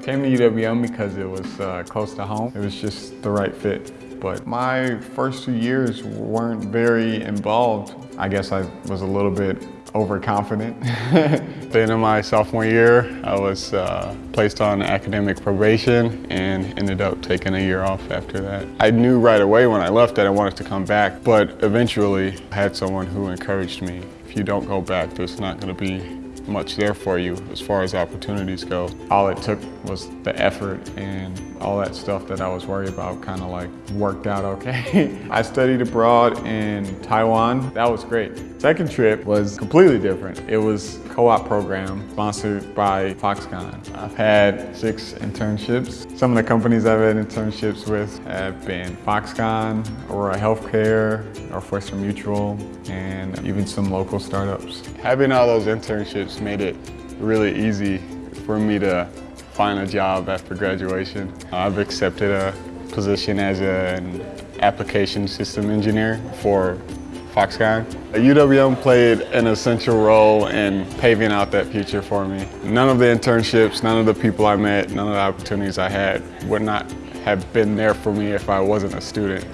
I came to UWM because it was uh, close to home. It was just the right fit. But my first two years weren't very involved. I guess I was a little bit overconfident. At in my sophomore year, I was uh, placed on academic probation and ended up taking a year off after that. I knew right away when I left that I wanted to come back, but eventually I had someone who encouraged me. If you don't go back, there's not going to be much there for you as far as opportunities go. All it took was the effort and all that stuff that I was worried about kind of like worked out okay. I studied abroad in Taiwan. That was great. Second trip was completely different. It was co-op program sponsored by Foxconn. I've had six internships. Some of the companies I've had internships with have been Foxconn, Aurora Healthcare, Northwestern Mutual, and even some local startups. Having all those internships made it really easy for me to find a job after graduation. I've accepted a position as an application system engineer for Foxconn. UWM played an essential role in paving out that future for me. None of the internships, none of the people I met, none of the opportunities I had would not have been there for me if I wasn't a student.